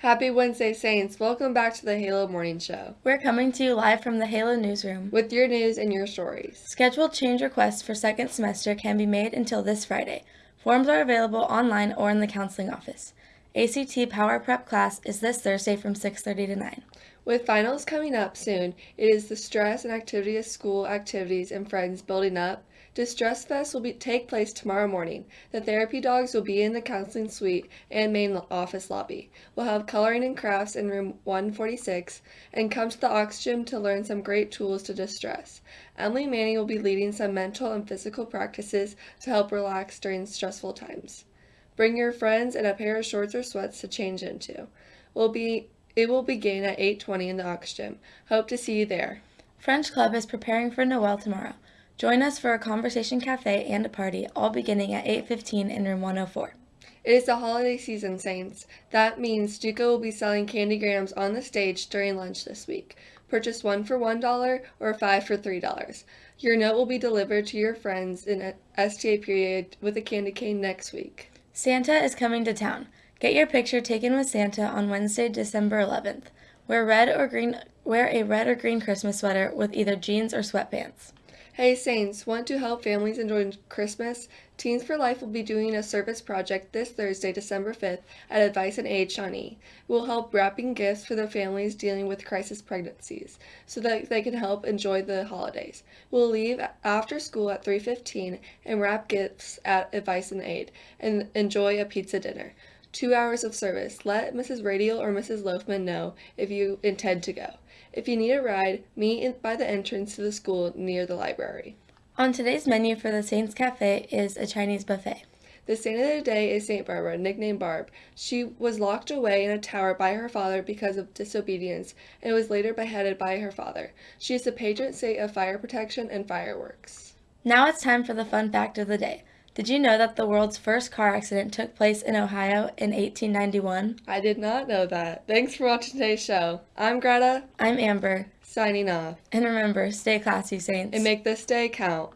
Happy Wednesday, Saints. Welcome back to the Halo Morning Show We're coming to you live from the Halo newsroom. with your news and your stories. Scheduled change requests for second semester can be made until this Friday. Forms are available online or in the counseling office. ACT Power Prep class is this Thursday from 6:30 to 9. With finals coming up soon, it is the stress and activity of school activities and friends building up. Distress Fest will be, take place tomorrow morning. The therapy dogs will be in the counseling suite and main office lobby. We'll have coloring and crafts in room 146 and come to the Aux Gym to learn some great tools to distress. Emily Manning will be leading some mental and physical practices to help relax during stressful times. Bring your friends and a pair of shorts or sweats to change into. Will be it will begin at 8:20 in the Aux Gym. Hope to see you there. French Club is preparing for Noel tomorrow. Join us for a conversation cafe and a party, all beginning at 8:15 in room 104. It is the holiday season, Saints. That means Stuco will be selling candy grams on the stage during lunch this week. Purchase one for $1 or five for $3. Your note will be delivered to your friends in a STA period with a candy cane next week. Santa is coming to town. Get your picture taken with Santa on Wednesday, December 11th. Wear red or green wear a red or green Christmas sweater with either jeans or sweatpants. Hey Saints, want to help families enjoy Christmas? Teens for Life will be doing a service project this Thursday, December 5th at Advice and Aid Shawnee. We'll help wrapping gifts for the families dealing with crisis pregnancies so that they can help enjoy the holidays. We'll leave after school at 3:15 and wrap gifts at Advice and Aid and enjoy a pizza dinner. 2 hours of service. Let Mrs. Radial or Mrs. Loafman know if you intend to go. If you need a ride, meet by the entrance to the school near the library. On today's menu for the Saints Cafe is a Chinese buffet. The saint of the day is Saint Barbara, nicknamed Barb. She was locked away in a tower by her father because of disobedience and was later beheaded by her father. She is the patron saint of fire protection and fireworks. Now it's time for the fun fact of the day. Did you know that the world's first car accident took place in Ohio in 1891? I did not know that. Thanks for watching today's show. I'm Greta, I'm Amber, signing off. and remember, stay classy, Saints. And make this day count.